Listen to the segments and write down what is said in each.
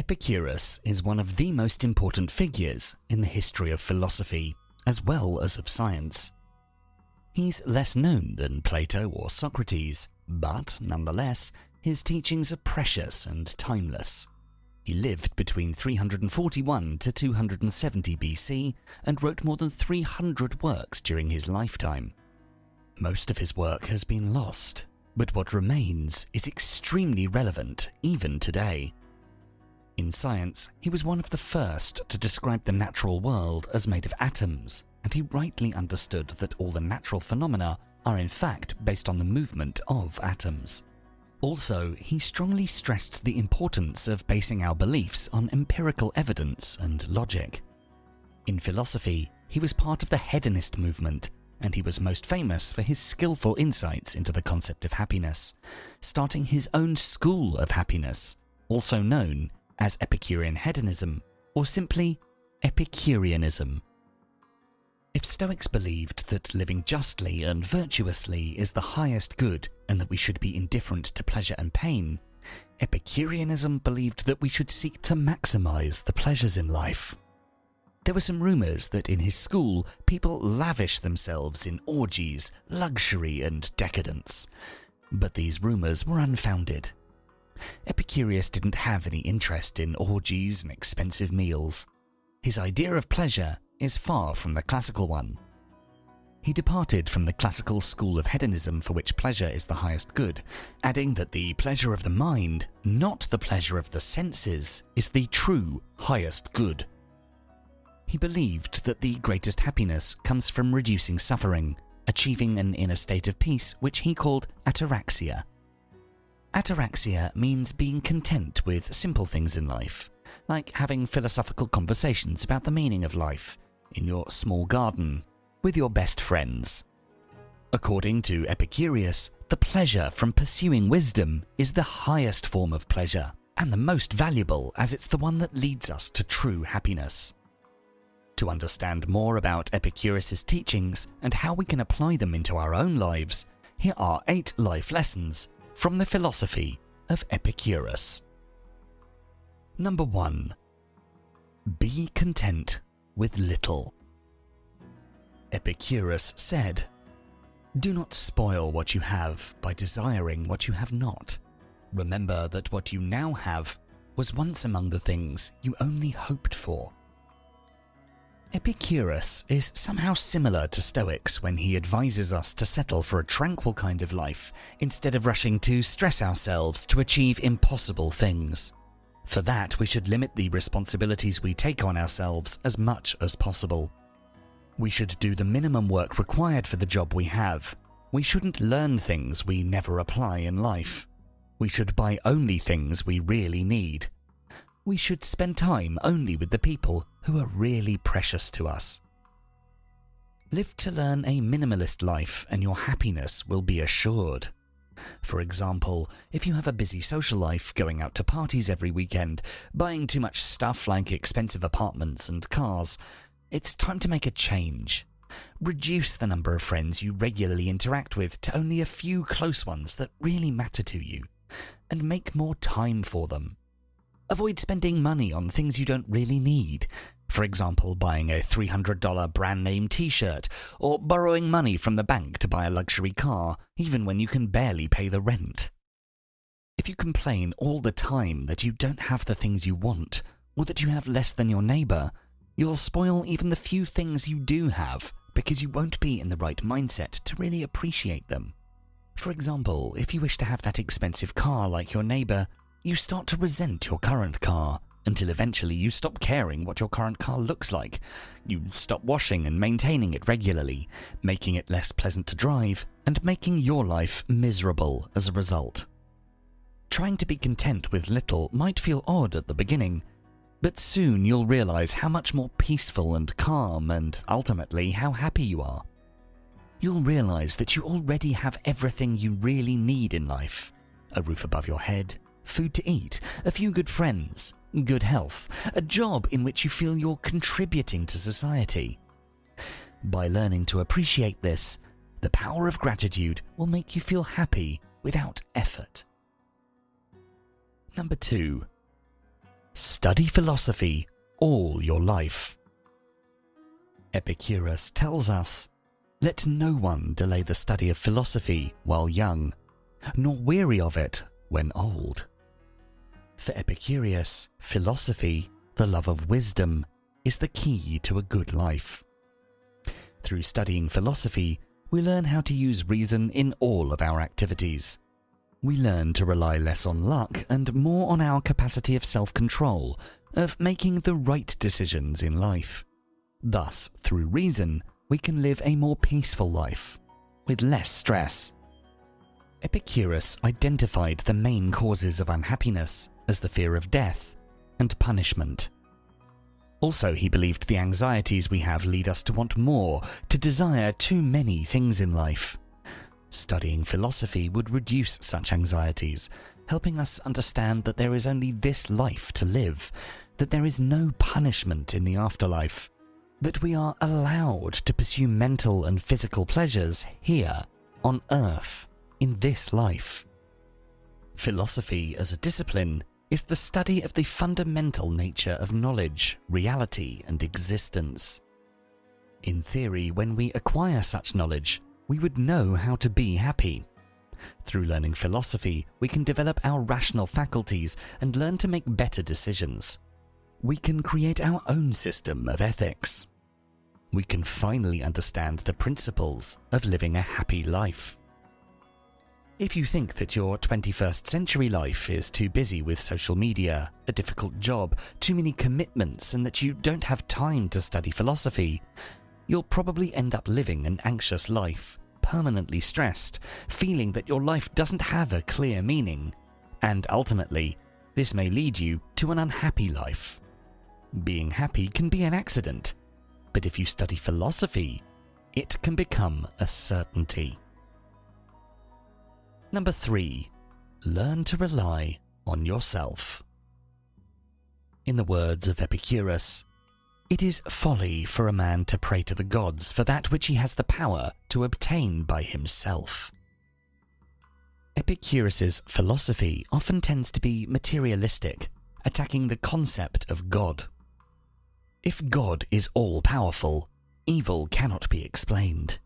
Epicurus is one of the most important figures in the history of philosophy, as well as of science. He's less known than Plato or Socrates, but nonetheless, his teachings are precious and timeless. He lived between 341 to 270 BC and wrote more than 300 works during his lifetime. Most of his work has been lost, but what remains is extremely relevant even today. In science, he was one of the first to describe the natural world as made of atoms, and he rightly understood that all the natural phenomena are in fact based on the movement of atoms. Also, he strongly stressed the importance of basing our beliefs on empirical evidence and logic. In philosophy, he was part of the hedonist movement, and he was most famous for his skillful insights into the concept of happiness, starting his own school of happiness, also known as Epicurean hedonism, or simply Epicureanism. If Stoics believed that living justly and virtuously is the highest good and that we should be indifferent to pleasure and pain, Epicureanism believed that we should seek to maximize the pleasures in life. There were some rumors that in his school, people lavish themselves in orgies, luxury, and decadence. But these rumors were unfounded. Epicurus didn't have any interest in orgies and expensive meals. His idea of pleasure is far from the classical one. He departed from the classical school of hedonism for which pleasure is the highest good, adding that the pleasure of the mind, not the pleasure of the senses, is the true highest good. He believed that the greatest happiness comes from reducing suffering, achieving an inner state of peace which he called ataraxia. Ataraxia means being content with simple things in life, like having philosophical conversations about the meaning of life, in your small garden with your best friends. According to Epicurus, the pleasure from pursuing wisdom is the highest form of pleasure and the most valuable as it's the one that leads us to true happiness. To understand more about Epicurus's teachings and how we can apply them into our own lives, here are eight life lessons from the philosophy of Epicurus. Number 1. Be content with little. Epicurus said, Do not spoil what you have by desiring what you have not. Remember that what you now have was once among the things you only hoped for. Epicurus is somehow similar to Stoics when he advises us to settle for a tranquil kind of life instead of rushing to stress ourselves to achieve impossible things. For that, we should limit the responsibilities we take on ourselves as much as possible. We should do the minimum work required for the job we have. We shouldn't learn things we never apply in life. We should buy only things we really need. We should spend time only with the people who are really precious to us. Live to learn a minimalist life and your happiness will be assured. For example, if you have a busy social life, going out to parties every weekend, buying too much stuff like expensive apartments and cars, it's time to make a change. Reduce the number of friends you regularly interact with to only a few close ones that really matter to you, and make more time for them. Avoid spending money on things you don't really need, for example, buying a $300 brand name t shirt, or borrowing money from the bank to buy a luxury car, even when you can barely pay the rent. If you complain all the time that you don't have the things you want, or that you have less than your neighbour, you'll spoil even the few things you do have because you won't be in the right mindset to really appreciate them. For example, if you wish to have that expensive car like your neighbour, you start to resent your current car until eventually you stop caring what your current car looks like. You stop washing and maintaining it regularly, making it less pleasant to drive, and making your life miserable as a result. Trying to be content with little might feel odd at the beginning, but soon you'll realize how much more peaceful and calm and ultimately how happy you are. You'll realize that you already have everything you really need in life. A roof above your head, food to eat, a few good friends, good health, a job in which you feel you're contributing to society. By learning to appreciate this, the power of gratitude will make you feel happy without effort. Number 2. Study philosophy all your life. Epicurus tells us, Let no one delay the study of philosophy while young, nor weary of it when old. For Epicurus, philosophy, the love of wisdom, is the key to a good life. Through studying philosophy, we learn how to use reason in all of our activities. We learn to rely less on luck and more on our capacity of self-control, of making the right decisions in life. Thus, through reason, we can live a more peaceful life, with less stress. Epicurus identified the main causes of unhappiness as the fear of death and punishment. Also, he believed the anxieties we have lead us to want more, to desire too many things in life. Studying philosophy would reduce such anxieties, helping us understand that there is only this life to live, that there is no punishment in the afterlife, that we are allowed to pursue mental and physical pleasures here, on earth, in this life. Philosophy as a discipline is the study of the fundamental nature of knowledge, reality, and existence. In theory, when we acquire such knowledge, we would know how to be happy. Through learning philosophy, we can develop our rational faculties and learn to make better decisions. We can create our own system of ethics. We can finally understand the principles of living a happy life. If you think that your 21st century life is too busy with social media, a difficult job, too many commitments, and that you don't have time to study philosophy, you'll probably end up living an anxious life, permanently stressed, feeling that your life doesn't have a clear meaning, and ultimately, this may lead you to an unhappy life. Being happy can be an accident, but if you study philosophy, it can become a certainty. Number 3. Learn to rely on yourself. In the words of Epicurus, it is folly for a man to pray to the gods for that which he has the power to obtain by himself. Epicurus's philosophy often tends to be materialistic, attacking the concept of God. If God is all-powerful, evil cannot be explained.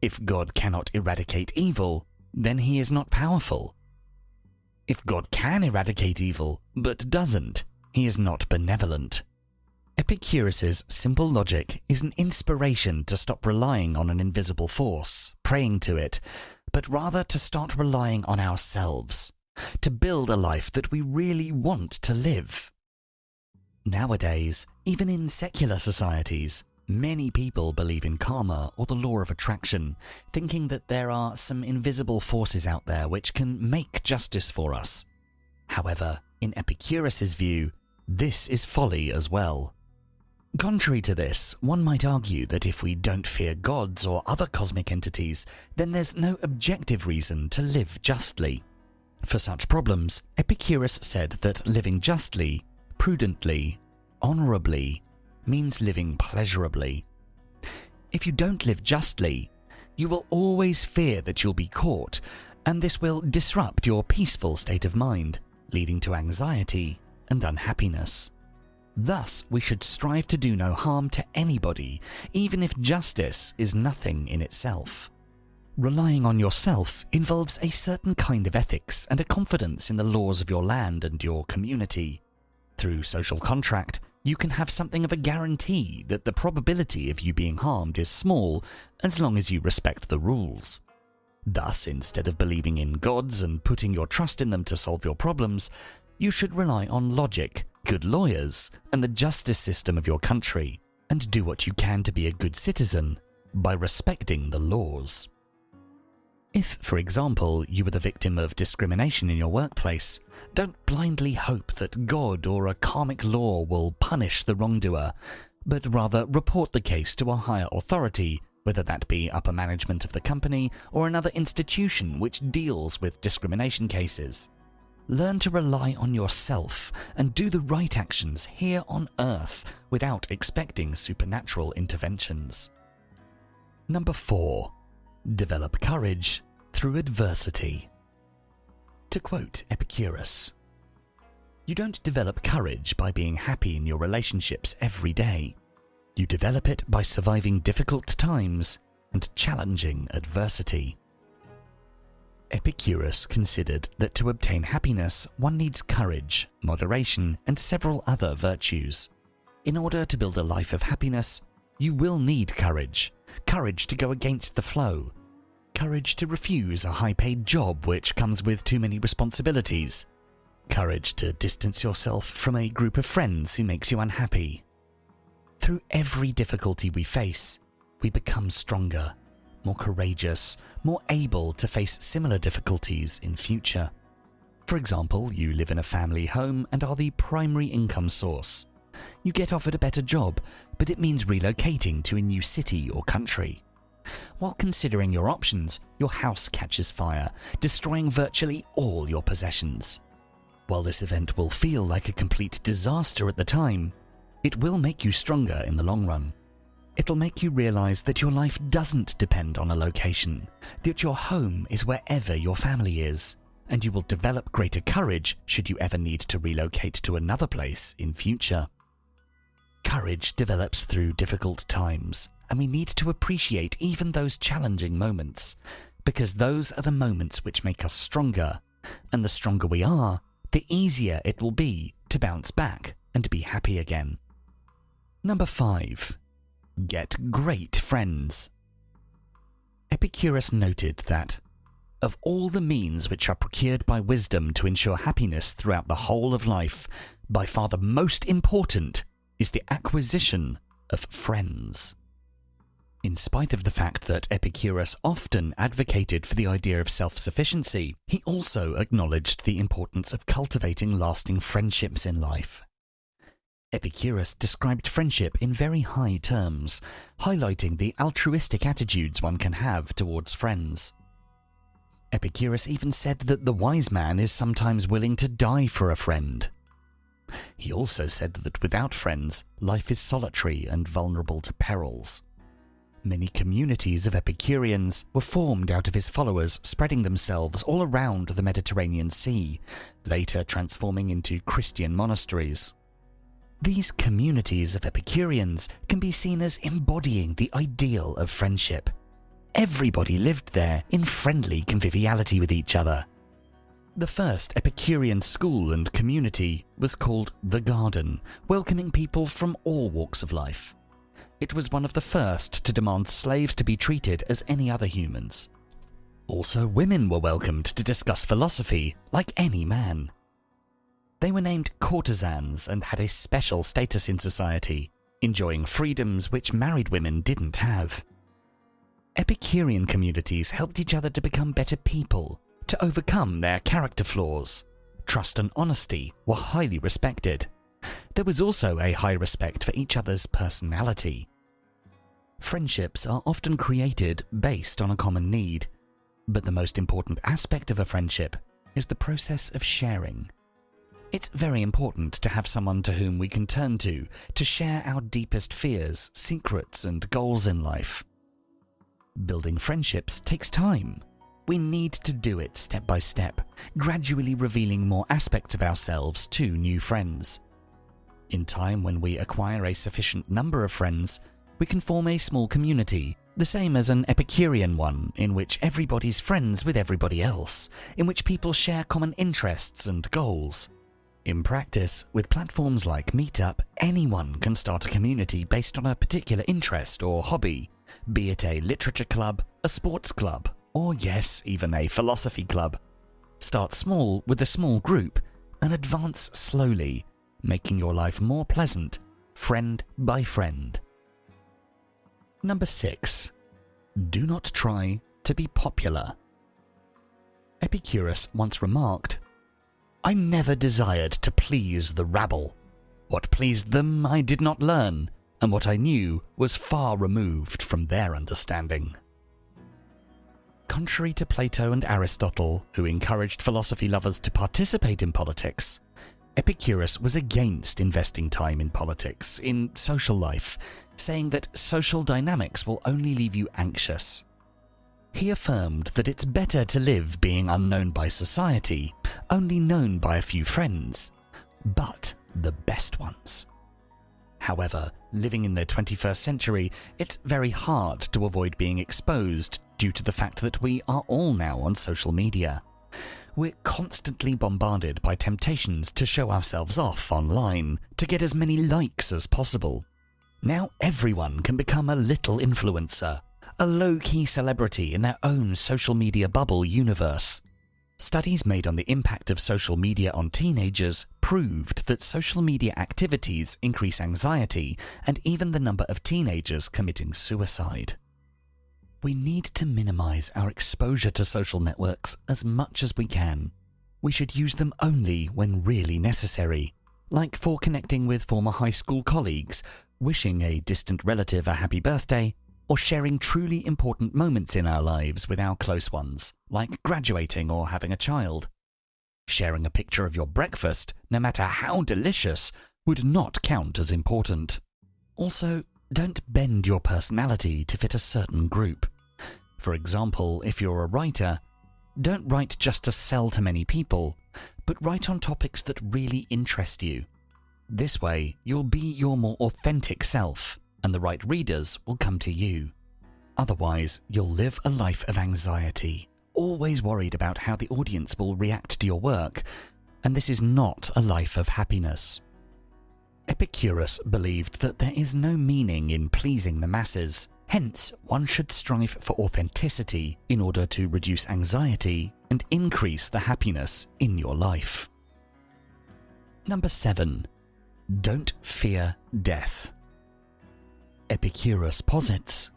If God cannot eradicate evil, then he is not powerful. If God can eradicate evil, but doesn't, he is not benevolent. Epicurus's simple logic is an inspiration to stop relying on an invisible force, praying to it, but rather to start relying on ourselves, to build a life that we really want to live. Nowadays, even in secular societies, Many people believe in karma or the law of attraction, thinking that there are some invisible forces out there which can make justice for us. However, in Epicurus's view, this is folly as well. Contrary to this, one might argue that if we don't fear gods or other cosmic entities, then there's no objective reason to live justly. For such problems, Epicurus said that living justly, prudently, honourably, means living pleasurably. If you don't live justly, you will always fear that you'll be caught, and this will disrupt your peaceful state of mind, leading to anxiety and unhappiness. Thus, we should strive to do no harm to anybody, even if justice is nothing in itself. Relying on yourself involves a certain kind of ethics and a confidence in the laws of your land and your community. Through social contract, you can have something of a guarantee that the probability of you being harmed is small as long as you respect the rules. Thus, instead of believing in gods and putting your trust in them to solve your problems, you should rely on logic, good lawyers, and the justice system of your country, and do what you can to be a good citizen by respecting the laws. If, for example, you were the victim of discrimination in your workplace, don't blindly hope that God or a karmic law will punish the wrongdoer, but rather report the case to a higher authority, whether that be upper management of the company or another institution which deals with discrimination cases. Learn to rely on yourself and do the right actions here on Earth without expecting supernatural interventions. Number 4. Develop courage through adversity. To quote Epicurus, You don't develop courage by being happy in your relationships every day. You develop it by surviving difficult times and challenging adversity. Epicurus considered that to obtain happiness, one needs courage, moderation, and several other virtues. In order to build a life of happiness, you will need courage. Courage to go against the flow. Courage to refuse a high-paid job which comes with too many responsibilities. Courage to distance yourself from a group of friends who makes you unhappy. Through every difficulty we face, we become stronger, more courageous, more able to face similar difficulties in future. For example, you live in a family home and are the primary income source. You get offered a better job, but it means relocating to a new city or country. While considering your options, your house catches fire, destroying virtually all your possessions. While this event will feel like a complete disaster at the time, it will make you stronger in the long run. It'll make you realize that your life doesn't depend on a location, that your home is wherever your family is, and you will develop greater courage should you ever need to relocate to another place in future. Courage develops through difficult times, and we need to appreciate even those challenging moments, because those are the moments which make us stronger, and the stronger we are, the easier it will be to bounce back and be happy again. Number 5. Get great friends. Epicurus noted that of all the means which are procured by wisdom to ensure happiness throughout the whole of life, by far the most important is the acquisition of friends. In spite of the fact that Epicurus often advocated for the idea of self-sufficiency, he also acknowledged the importance of cultivating lasting friendships in life. Epicurus described friendship in very high terms, highlighting the altruistic attitudes one can have towards friends. Epicurus even said that the wise man is sometimes willing to die for a friend. He also said that without friends, life is solitary and vulnerable to perils. Many communities of Epicureans were formed out of his followers, spreading themselves all around the Mediterranean Sea, later transforming into Christian monasteries. These communities of Epicureans can be seen as embodying the ideal of friendship. Everybody lived there in friendly conviviality with each other. The first Epicurean school and community was called The Garden, welcoming people from all walks of life. It was one of the first to demand slaves to be treated as any other humans. Also, women were welcomed to discuss philosophy like any man. They were named courtesans and had a special status in society, enjoying freedoms which married women didn't have. Epicurean communities helped each other to become better people, to overcome their character flaws. Trust and honesty were highly respected. There was also a high respect for each other's personality. Friendships are often created based on a common need, but the most important aspect of a friendship is the process of sharing. It's very important to have someone to whom we can turn to, to share our deepest fears, secrets and goals in life. Building friendships takes time. We need to do it step by step, gradually revealing more aspects of ourselves to new friends. In time when we acquire a sufficient number of friends, we can form a small community, the same as an Epicurean one, in which everybody's friends with everybody else, in which people share common interests and goals. In practice, with platforms like Meetup, anyone can start a community based on a particular interest or hobby, be it a literature club, a sports club, or yes, even a philosophy club. Start small with a small group and advance slowly, making your life more pleasant, friend by friend. Number 6. Do not try to be popular. Epicurus once remarked I never desired to please the rabble. What pleased them I did not learn, and what I knew was far removed from their understanding. Contrary to Plato and Aristotle, who encouraged philosophy lovers to participate in politics, Epicurus was against investing time in politics, in social life, saying that social dynamics will only leave you anxious. He affirmed that it's better to live being unknown by society, only known by a few friends, but the best ones. However, living in the 21st century, it's very hard to avoid being exposed due to the fact that we are all now on social media. We're constantly bombarded by temptations to show ourselves off online, to get as many likes as possible. Now everyone can become a little influencer, a low-key celebrity in their own social media bubble universe. Studies made on the impact of social media on teenagers proved that social media activities increase anxiety and even the number of teenagers committing suicide. We need to minimize our exposure to social networks as much as we can. We should use them only when really necessary, like for connecting with former high school colleagues, wishing a distant relative a happy birthday, or sharing truly important moments in our lives with our close ones, like graduating or having a child. Sharing a picture of your breakfast, no matter how delicious, would not count as important. Also, don't bend your personality to fit a certain group. For example, if you're a writer, don't write just to sell to many people, but write on topics that really interest you. This way, you'll be your more authentic self and the right readers will come to you. Otherwise, you'll live a life of anxiety, always worried about how the audience will react to your work, and this is not a life of happiness. Epicurus believed that there is no meaning in pleasing the masses, hence one should strive for authenticity in order to reduce anxiety and increase the happiness in your life. Number 7. Don't fear death. Epicurus posits,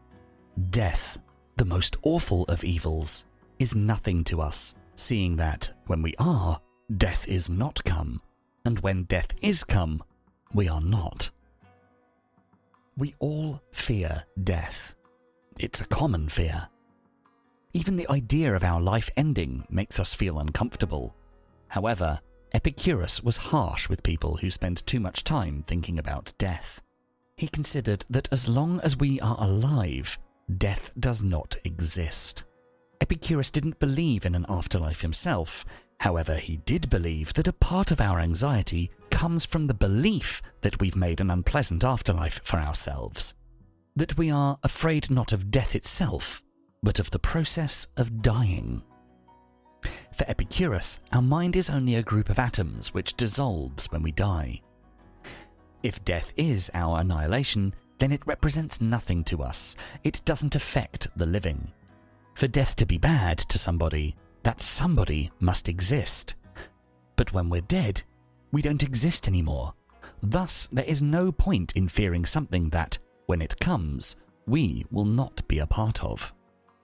Death, the most awful of evils, is nothing to us, seeing that when we are, death is not come, and when death is come, we are not. We all fear death. It's a common fear. Even the idea of our life ending makes us feel uncomfortable. However, Epicurus was harsh with people who spend too much time thinking about death. He considered that as long as we are alive, death does not exist. Epicurus didn't believe in an afterlife himself, however he did believe that a part of our anxiety comes from the belief that we've made an unpleasant afterlife for ourselves. That we are afraid not of death itself, but of the process of dying. For Epicurus, our mind is only a group of atoms which dissolves when we die. If death is our annihilation, then it represents nothing to us. It doesn't affect the living. For death to be bad to somebody, that somebody must exist. But when we're dead, we don't exist anymore. Thus, there is no point in fearing something that, when it comes, we will not be a part of.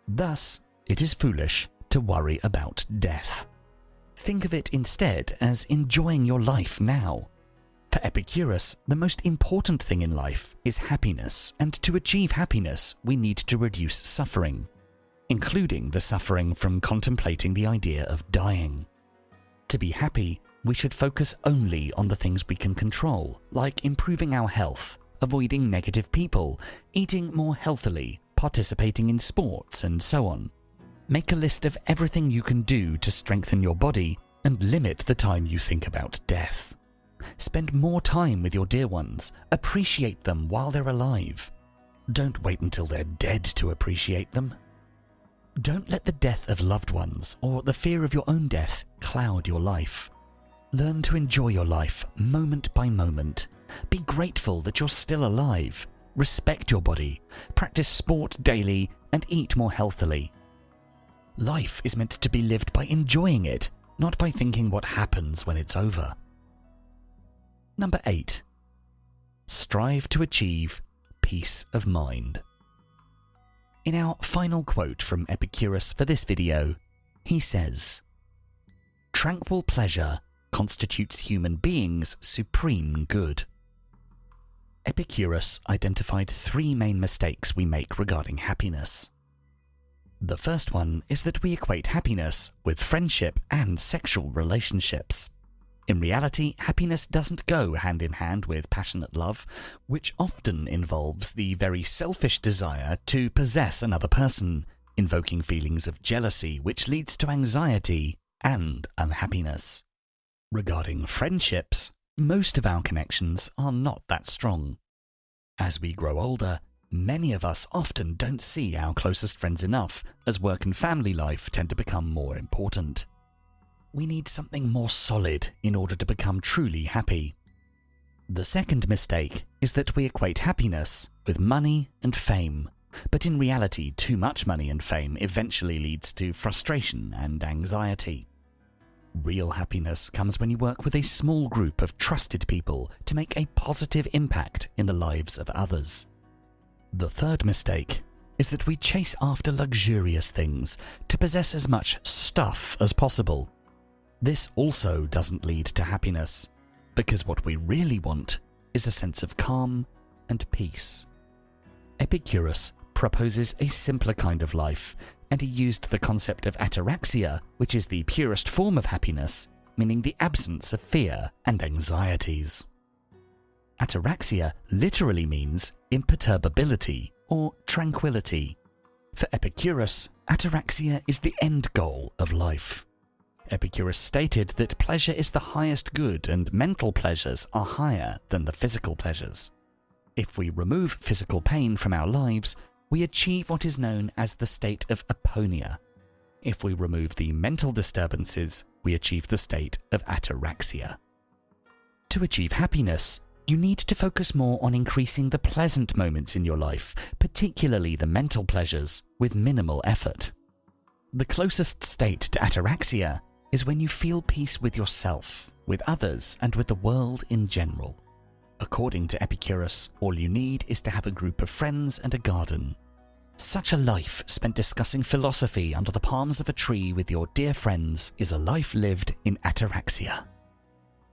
Thus, it is foolish to worry about death. Think of it instead as enjoying your life now. For Epicurus, the most important thing in life is happiness, and to achieve happiness, we need to reduce suffering, including the suffering from contemplating the idea of dying. To be happy, we should focus only on the things we can control, like improving our health, avoiding negative people, eating more healthily, participating in sports, and so on. Make a list of everything you can do to strengthen your body and limit the time you think about death. Spend more time with your dear ones. Appreciate them while they're alive. Don't wait until they're dead to appreciate them. Don't let the death of loved ones or the fear of your own death cloud your life. Learn to enjoy your life moment by moment. Be grateful that you're still alive. Respect your body. Practice sport daily and eat more healthily. Life is meant to be lived by enjoying it, not by thinking what happens when it's over. Number 8. Strive to achieve peace of mind. In our final quote from Epicurus for this video, he says, Tranquil pleasure constitutes human beings' supreme good. Epicurus identified three main mistakes we make regarding happiness. The first one is that we equate happiness with friendship and sexual relationships. In reality, happiness doesn't go hand in hand with passionate love, which often involves the very selfish desire to possess another person, invoking feelings of jealousy which leads to anxiety and unhappiness. Regarding friendships, most of our connections are not that strong. As we grow older, many of us often don't see our closest friends enough, as work and family life tend to become more important. We need something more solid in order to become truly happy. The second mistake is that we equate happiness with money and fame. But in reality, too much money and fame eventually leads to frustration and anxiety. Real happiness comes when you work with a small group of trusted people to make a positive impact in the lives of others. The third mistake is that we chase after luxurious things to possess as much stuff as possible. This also doesn't lead to happiness, because what we really want is a sense of calm and peace. Epicurus proposes a simpler kind of life, and he used the concept of ataraxia, which is the purest form of happiness, meaning the absence of fear and anxieties. Ataraxia literally means imperturbability or tranquility. For Epicurus, ataraxia is the end goal of life. Epicurus stated that pleasure is the highest good and mental pleasures are higher than the physical pleasures. If we remove physical pain from our lives, we achieve what is known as the state of aponia. If we remove the mental disturbances, we achieve the state of ataraxia. To achieve happiness, you need to focus more on increasing the pleasant moments in your life, particularly the mental pleasures, with minimal effort. The closest state to ataraxia is when you feel peace with yourself, with others, and with the world in general. According to Epicurus, all you need is to have a group of friends and a garden. Such a life spent discussing philosophy under the palms of a tree with your dear friends is a life lived in ataraxia.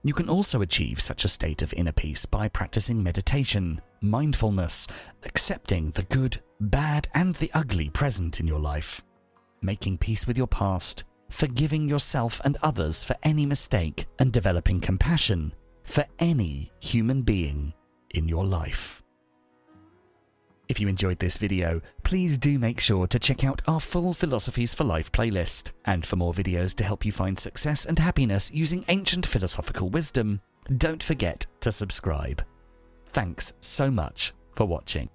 You can also achieve such a state of inner peace by practicing meditation, mindfulness, accepting the good, bad, and the ugly present in your life, making peace with your past, forgiving yourself and others for any mistake, and developing compassion for any human being in your life. If you enjoyed this video, please do make sure to check out our full Philosophies for Life playlist. And for more videos to help you find success and happiness using ancient philosophical wisdom, don't forget to subscribe. Thanks so much for watching.